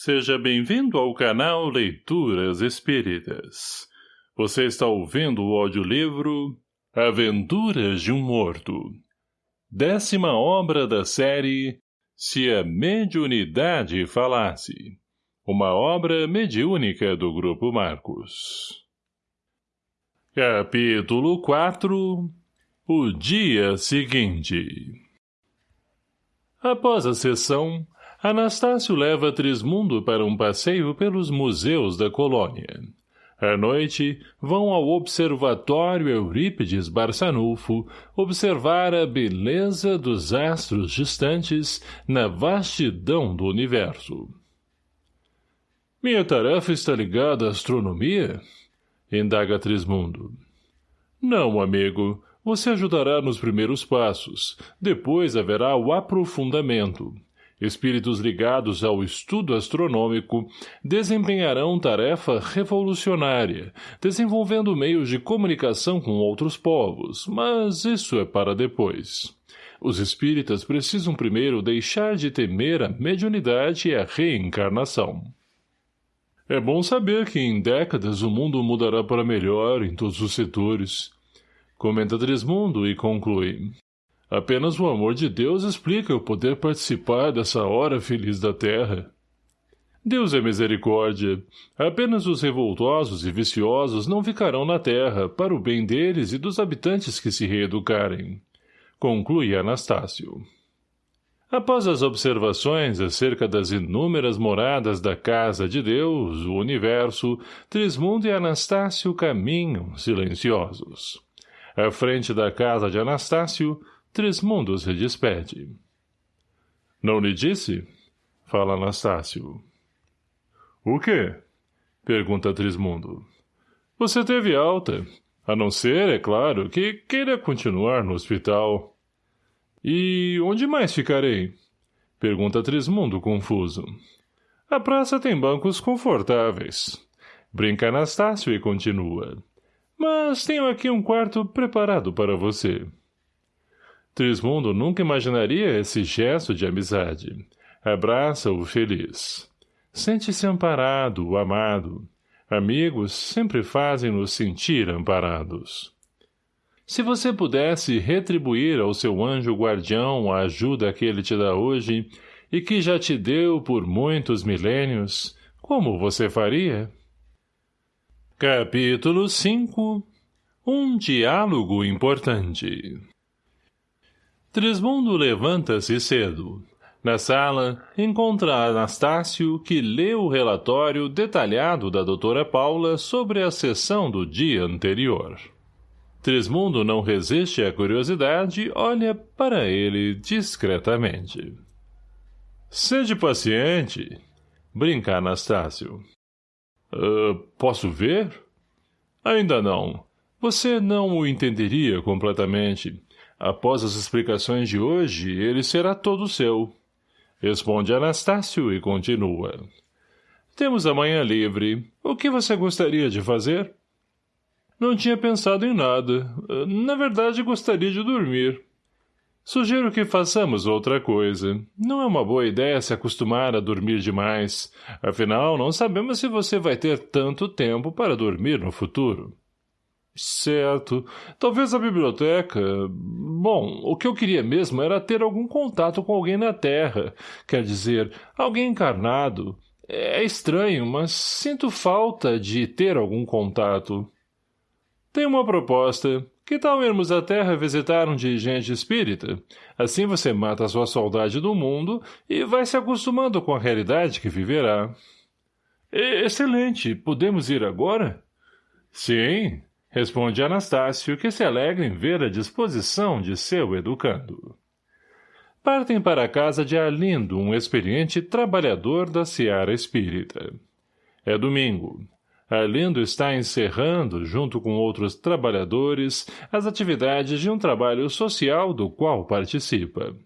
Seja bem-vindo ao canal Leituras Espíritas. Você está ouvindo o audiolivro Aventuras de um Morto. Décima obra da série Se a Mediunidade Falasse. Uma obra mediúnica do Grupo Marcos. Capítulo 4 O dia seguinte Após a sessão, Anastácio leva Trismundo para um passeio pelos museus da colônia. À noite, vão ao Observatório Eurípides Barçanufo observar a beleza dos astros distantes na vastidão do universo. Minha tarefa está ligada à astronomia? Indaga Trismundo. Não, amigo. Você ajudará nos primeiros passos. Depois haverá o aprofundamento espíritos ligados ao estudo astronômico, desempenharão tarefa revolucionária, desenvolvendo meios de comunicação com outros povos, mas isso é para depois. Os espíritas precisam primeiro deixar de temer a mediunidade e a reencarnação. É bom saber que em décadas o mundo mudará para melhor em todos os setores. Comenta Trismundo e conclui. Apenas o amor de Deus explica eu poder participar dessa hora feliz da terra. Deus é misericórdia. Apenas os revoltosos e viciosos não ficarão na terra, para o bem deles e dos habitantes que se reeducarem. Conclui Anastácio. Após as observações acerca das inúmeras moradas da casa de Deus, o universo, Trismundo e Anastácio caminham silenciosos. À frente da casa de Anastácio, Trismundo se despede. Não lhe disse? Fala Anastácio. O quê? Pergunta Trismundo. Você teve alta, a não ser, é claro, que queira continuar no hospital. E onde mais ficarei? Pergunta Trismundo confuso. A praça tem bancos confortáveis. Brinca Anastácio e continua. Mas tenho aqui um quarto preparado para você. Trismundo nunca imaginaria esse gesto de amizade. Abraça-o feliz. Sente-se amparado, amado. Amigos sempre fazem-nos sentir amparados. Se você pudesse retribuir ao seu anjo guardião a ajuda que ele te dá hoje e que já te deu por muitos milênios, como você faria? Capítulo 5 Um diálogo importante Trismundo levanta-se cedo. Na sala, encontra Anastácio, que lê o relatório detalhado da doutora Paula sobre a sessão do dia anterior. Trismundo não resiste à curiosidade e olha para ele discretamente. Sede paciente, brinca Anastácio. Uh, posso ver? Ainda não. Você não o entenderia completamente. Após as explicações de hoje, ele será todo seu. Responde Anastácio e continua. Temos amanhã livre. O que você gostaria de fazer? Não tinha pensado em nada. Na verdade, gostaria de dormir. Sugiro que façamos outra coisa. Não é uma boa ideia se acostumar a dormir demais. Afinal, não sabemos se você vai ter tanto tempo para dormir no futuro. Certo. Talvez a biblioteca... Bom, o que eu queria mesmo era ter algum contato com alguém na Terra. Quer dizer, alguém encarnado. É estranho, mas sinto falta de ter algum contato. Tenho uma proposta. Que tal irmos à Terra visitar um dirigente espírita? Assim você mata a sua saudade do mundo e vai se acostumando com a realidade que viverá. Excelente. Podemos ir agora? Sim, Responde Anastácio, que se alegra em ver a disposição de seu educando. Partem para a casa de Arlindo, um experiente trabalhador da Seara Espírita. É domingo. Arlindo está encerrando, junto com outros trabalhadores, as atividades de um trabalho social do qual participa.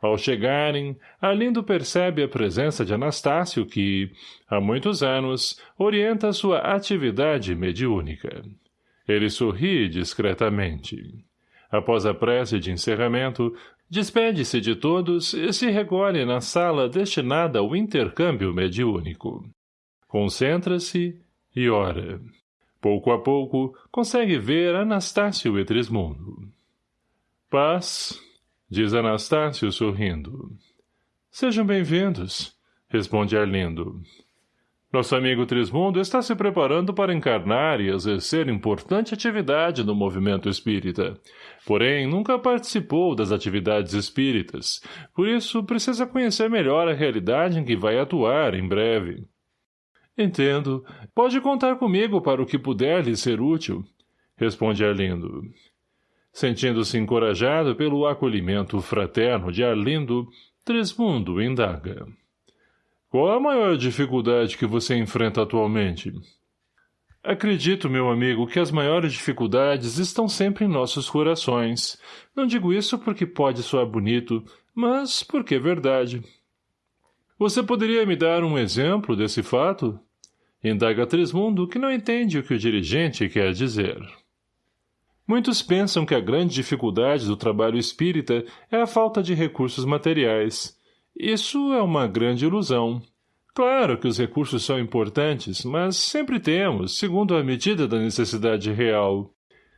Ao chegarem, Arlindo percebe a presença de Anastácio que, há muitos anos, orienta sua atividade mediúnica. Ele sorri discretamente. Após a prece de encerramento, Despede-se de todos e se recolhe na sala destinada ao intercâmbio mediúnico. Concentra-se e ora. Pouco a pouco, consegue ver Anastácio e Trismundo. Paz, diz Anastácio sorrindo. Sejam bem-vindos, responde Arlindo. Nosso amigo Trismundo está se preparando para encarnar e exercer importante atividade no movimento espírita. Porém, nunca participou das atividades espíritas, por isso precisa conhecer melhor a realidade em que vai atuar em breve. Entendo. Pode contar comigo para o que puder lhe ser útil, responde Arlindo. Sentindo-se encorajado pelo acolhimento fraterno de Arlindo, Trismundo indaga. Qual a maior dificuldade que você enfrenta atualmente? Acredito, meu amigo, que as maiores dificuldades estão sempre em nossos corações. Não digo isso porque pode soar bonito, mas porque é verdade. Você poderia me dar um exemplo desse fato? Indaga Trismundo, que não entende o que o dirigente quer dizer. Muitos pensam que a grande dificuldade do trabalho espírita é a falta de recursos materiais. Isso é uma grande ilusão. Claro que os recursos são importantes, mas sempre temos, segundo a medida da necessidade real.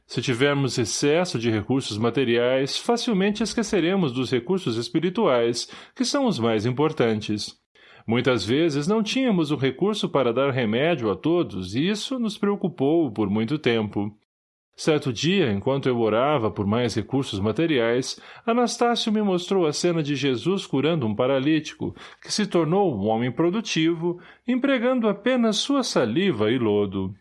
Se tivermos excesso de recursos materiais, facilmente esqueceremos dos recursos espirituais, que são os mais importantes. Muitas vezes não tínhamos o recurso para dar remédio a todos e isso nos preocupou por muito tempo. Certo dia, enquanto eu orava por mais recursos materiais, Anastácio me mostrou a cena de Jesus curando um paralítico, que se tornou um homem produtivo, empregando apenas sua saliva e lodo.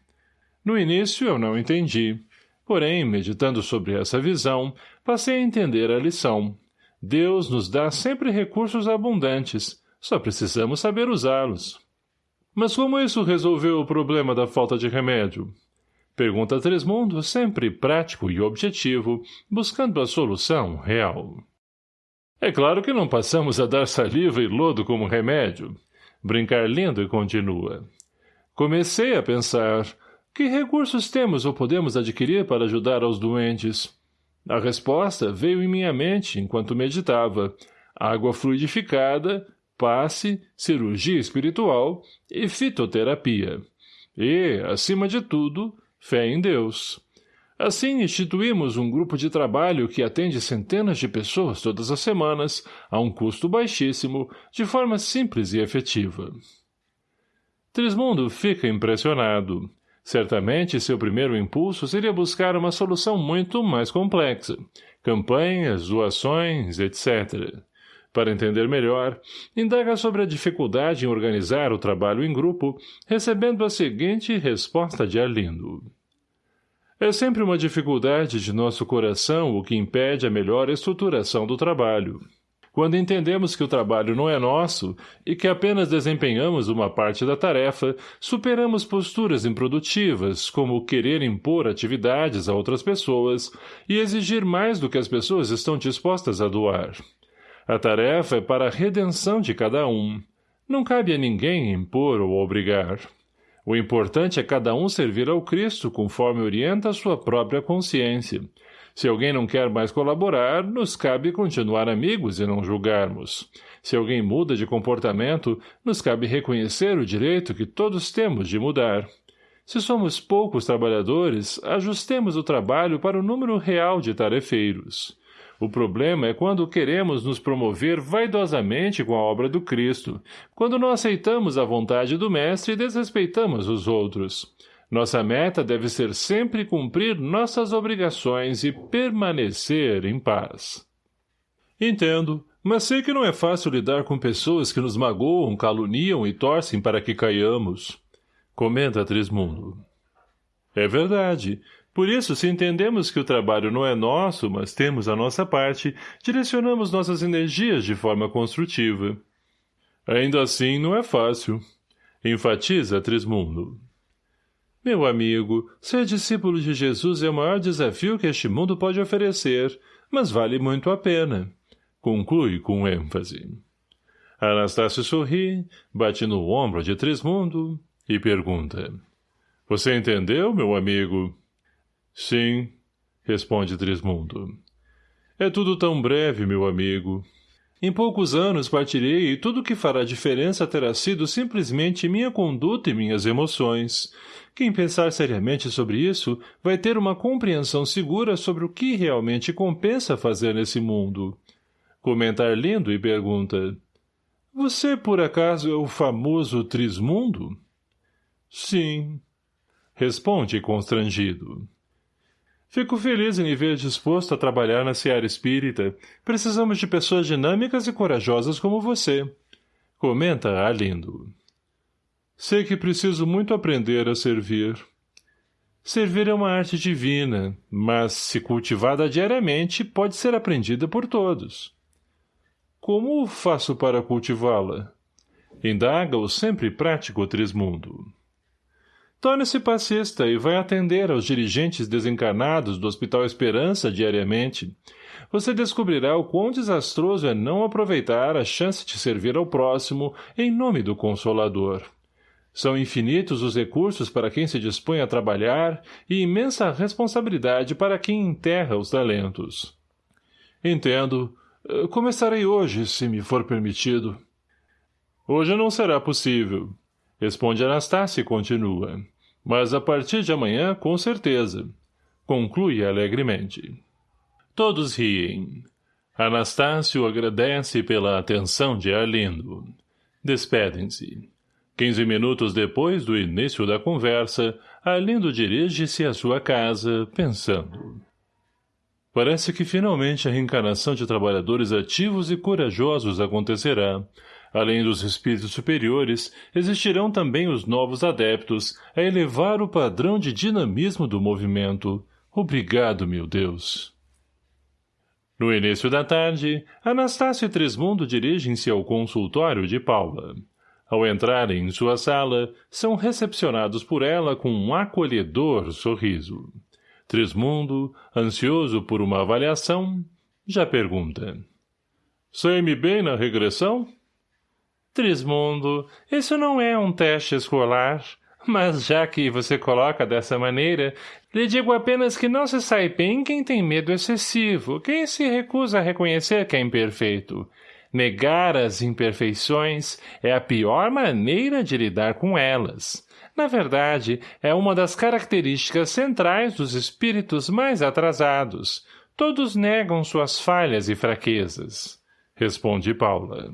No início eu não entendi. Porém, meditando sobre essa visão, passei a entender a lição. Deus nos dá sempre recursos abundantes, só precisamos saber usá-los. Mas como isso resolveu o problema da falta de remédio? Pergunta Tresmundo, sempre prático e objetivo, buscando a solução real. É claro que não passamos a dar saliva e lodo como remédio. Brincar lindo e continua. Comecei a pensar, que recursos temos ou podemos adquirir para ajudar aos doentes? A resposta veio em minha mente enquanto meditava. Água fluidificada, passe, cirurgia espiritual e fitoterapia. E, acima de tudo, Fé em Deus. Assim, instituímos um grupo de trabalho que atende centenas de pessoas todas as semanas, a um custo baixíssimo, de forma simples e efetiva. Trismundo fica impressionado. Certamente, seu primeiro impulso seria buscar uma solução muito mais complexa. Campanhas, doações, etc. Para entender melhor, indaga sobre a dificuldade em organizar o trabalho em grupo, recebendo a seguinte resposta de Arlindo. É sempre uma dificuldade de nosso coração o que impede a melhor estruturação do trabalho. Quando entendemos que o trabalho não é nosso e que apenas desempenhamos uma parte da tarefa, superamos posturas improdutivas, como querer impor atividades a outras pessoas e exigir mais do que as pessoas estão dispostas a doar. A tarefa é para a redenção de cada um. Não cabe a ninguém impor ou obrigar. O importante é cada um servir ao Cristo conforme orienta a sua própria consciência. Se alguém não quer mais colaborar, nos cabe continuar amigos e não julgarmos. Se alguém muda de comportamento, nos cabe reconhecer o direito que todos temos de mudar. Se somos poucos trabalhadores, ajustemos o trabalho para o número real de tarefeiros. O problema é quando queremos nos promover vaidosamente com a obra do Cristo, quando não aceitamos a vontade do Mestre e desrespeitamos os outros. Nossa meta deve ser sempre cumprir nossas obrigações e permanecer em paz. Entendo, mas sei que não é fácil lidar com pessoas que nos magoam, caluniam e torcem para que caiamos. Comenta Trismundo. É verdade, por isso, se entendemos que o trabalho não é nosso, mas temos a nossa parte, direcionamos nossas energias de forma construtiva. Ainda assim, não é fácil. Enfatiza Trismundo. Meu amigo, ser discípulo de Jesus é o maior desafio que este mundo pode oferecer, mas vale muito a pena. Conclui com ênfase. Anastácio sorri, bate no ombro de Trismundo e pergunta. Você entendeu, meu amigo? Sim, responde Trismundo. É tudo tão breve, meu amigo. Em poucos anos partirei e tudo que fará diferença terá sido simplesmente minha conduta e minhas emoções. Quem pensar seriamente sobre isso vai ter uma compreensão segura sobre o que realmente compensa fazer nesse mundo. Comentar lindo e pergunta. Você, por acaso, é o famoso Trismundo? Sim. Responde constrangido. Fico feliz em me ver disposto a trabalhar na seara espírita. Precisamos de pessoas dinâmicas e corajosas como você. Comenta Arlindo. Sei que preciso muito aprender a servir. Servir é uma arte divina, mas, se cultivada diariamente, pode ser aprendida por todos. Como faço para cultivá-la? Indaga o sempre prático Trismundo. Torne-se passista e vai atender aos dirigentes desencarnados do Hospital Esperança diariamente. Você descobrirá o quão desastroso é não aproveitar a chance de servir ao próximo em nome do Consolador. São infinitos os recursos para quem se dispõe a trabalhar e imensa responsabilidade para quem enterra os talentos. Entendo. Começarei hoje, se me for permitido. Hoje não será possível. Responde Anastácia e continua. Mas a partir de amanhã, com certeza. Conclui alegremente. Todos riem. Anastácio agradece pela atenção de Arlindo. Despedem-se. Quinze minutos depois do início da conversa, Arlindo dirige-se à sua casa, pensando. Parece que finalmente a reencarnação de trabalhadores ativos e corajosos acontecerá, Além dos espíritos superiores, existirão também os novos adeptos a elevar o padrão de dinamismo do movimento. Obrigado, meu Deus. No início da tarde, Anastácio e Trismundo dirigem-se ao consultório de Paula. Ao entrarem em sua sala, são recepcionados por ela com um acolhedor sorriso. Trismundo, ansioso por uma avaliação, já pergunta. Sei-me bem na regressão? — Trismundo, isso não é um teste escolar. Mas já que você coloca dessa maneira, lhe digo apenas que não se sai bem quem tem medo excessivo, quem se recusa a reconhecer que é imperfeito. Negar as imperfeições é a pior maneira de lidar com elas. Na verdade, é uma das características centrais dos espíritos mais atrasados. Todos negam suas falhas e fraquezas. Responde Paula.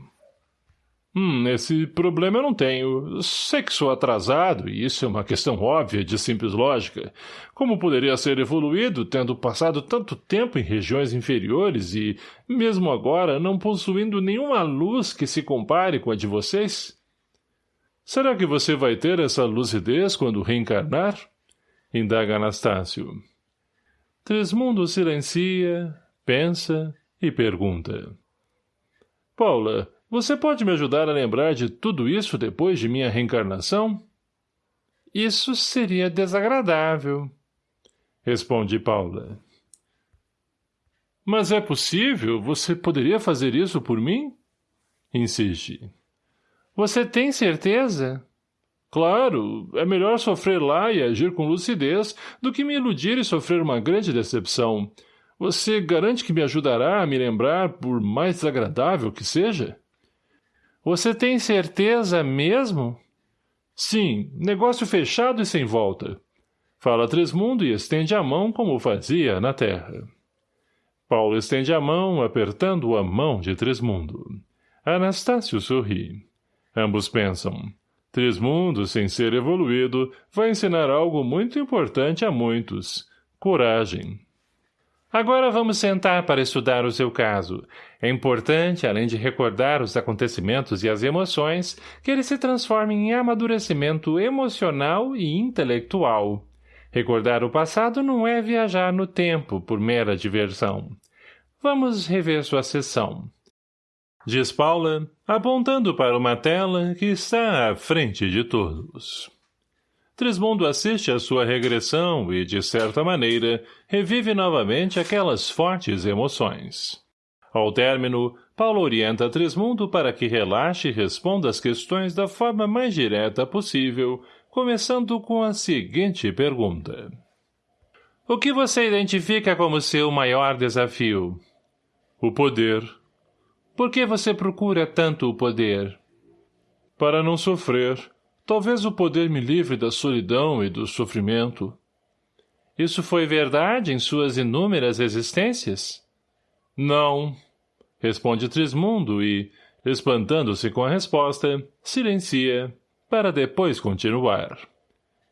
Hum, esse problema eu não tenho. Sei que sou atrasado, e isso é uma questão óbvia de simples lógica. Como poderia ser evoluído, tendo passado tanto tempo em regiões inferiores e, mesmo agora, não possuindo nenhuma luz que se compare com a de vocês? Será que você vai ter essa lucidez quando reencarnar? Indaga Anastácio. Trismundo silencia, pensa e pergunta. Paula, você pode me ajudar a lembrar de tudo isso depois de minha reencarnação? Isso seria desagradável. Responde Paula. Mas é possível? Você poderia fazer isso por mim? Insiste. Você tem certeza? Claro, é melhor sofrer lá e agir com lucidez do que me iludir e sofrer uma grande decepção. Você garante que me ajudará a me lembrar, por mais desagradável que seja? Você tem certeza mesmo? Sim, negócio fechado e sem volta. Fala Tresmundo e estende a mão como fazia na terra. Paulo estende a mão, apertando a mão de Tresmundo. Anastácio sorri. Ambos pensam. Tresmundo, sem ser evoluído, vai ensinar algo muito importante a muitos. Coragem. Agora vamos sentar para estudar o seu caso. É importante, além de recordar os acontecimentos e as emoções, que ele se transforme em amadurecimento emocional e intelectual. Recordar o passado não é viajar no tempo por mera diversão. Vamos rever sua sessão. Diz Paula, apontando para uma tela que está à frente de todos. Trismundo assiste à sua regressão e, de certa maneira, revive novamente aquelas fortes emoções. Ao término, Paulo orienta Trismundo para que relaxe e responda às questões da forma mais direta possível, começando com a seguinte pergunta. O que você identifica como seu maior desafio? O poder. Por que você procura tanto o poder? Para não sofrer. Talvez o poder me livre da solidão e do sofrimento. Isso foi verdade em suas inúmeras existências? Não, responde Trismundo e, espantando-se com a resposta, silencia, para depois continuar.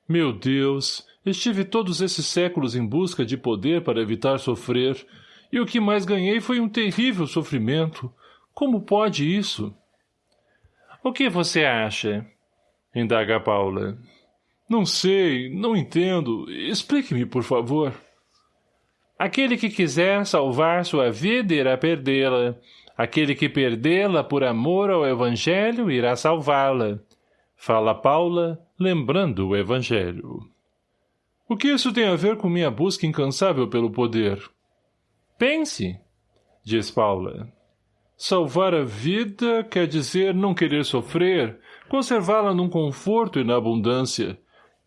Meu Deus, estive todos esses séculos em busca de poder para evitar sofrer, e o que mais ganhei foi um terrível sofrimento. Como pode isso? O que você acha? Indaga Paula. Não sei, não entendo. Explique-me, por favor. Aquele que quiser salvar sua vida irá perdê-la. Aquele que perdê-la por amor ao Evangelho irá salvá-la. Fala Paula, lembrando o Evangelho. O que isso tem a ver com minha busca incansável pelo poder? Pense, diz Paula. Salvar a vida quer dizer não querer sofrer, conservá-la num conforto e na abundância.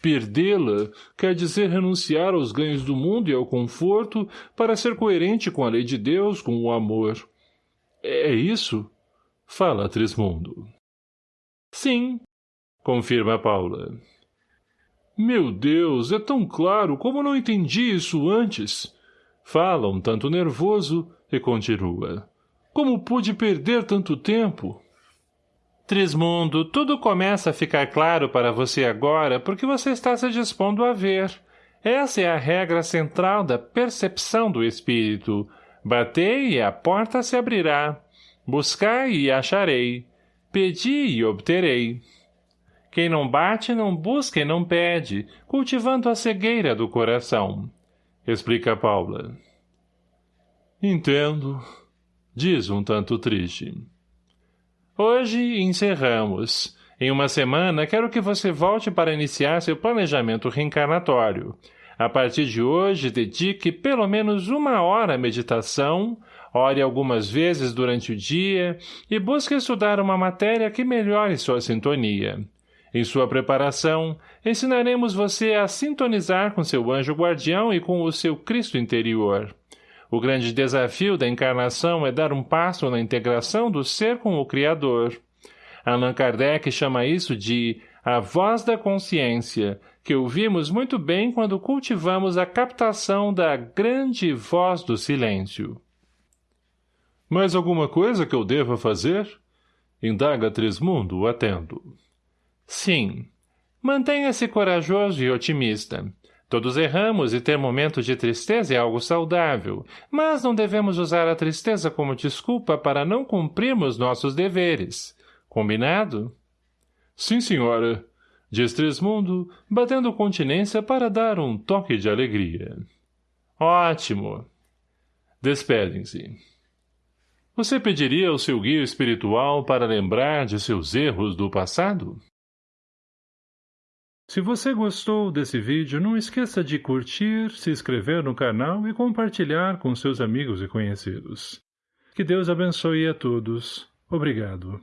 Perdê-la quer dizer renunciar aos ganhos do mundo e ao conforto para ser coerente com a lei de Deus, com o amor. É isso? Fala, Trismundo. Sim, confirma Paula. Meu Deus, é tão claro como não entendi isso antes. Fala um tanto nervoso e continua. Como pude perder tanto tempo? Trismundo, tudo começa a ficar claro para você agora porque você está se dispondo a ver. Essa é a regra central da percepção do espírito. Batei e a porta se abrirá. Buscai e acharei. Pedi e obterei. Quem não bate, não busca e não pede, cultivando a cegueira do coração. Explica Paula. Entendo, diz um tanto triste. Hoje encerramos. Em uma semana, quero que você volte para iniciar seu planejamento reencarnatório. A partir de hoje, dedique pelo menos uma hora à meditação, ore algumas vezes durante o dia e busque estudar uma matéria que melhore sua sintonia. Em sua preparação, ensinaremos você a sintonizar com seu anjo guardião e com o seu Cristo interior. O grande desafio da encarnação é dar um passo na integração do ser com o Criador. Allan Kardec chama isso de a voz da consciência, que ouvimos muito bem quando cultivamos a captação da grande voz do silêncio. Mais alguma coisa que eu deva fazer? Indaga Trismundo, atento. Sim. Mantenha-se corajoso e otimista. Todos erramos e ter momentos de tristeza é algo saudável, mas não devemos usar a tristeza como desculpa para não cumprirmos nossos deveres. Combinado? Sim, senhora, diz Trismundo, batendo continência para dar um toque de alegria. Ótimo. Despedem-se. Você pediria ao seu guia espiritual para lembrar de seus erros do passado? Se você gostou desse vídeo, não esqueça de curtir, se inscrever no canal e compartilhar com seus amigos e conhecidos. Que Deus abençoe a todos. Obrigado.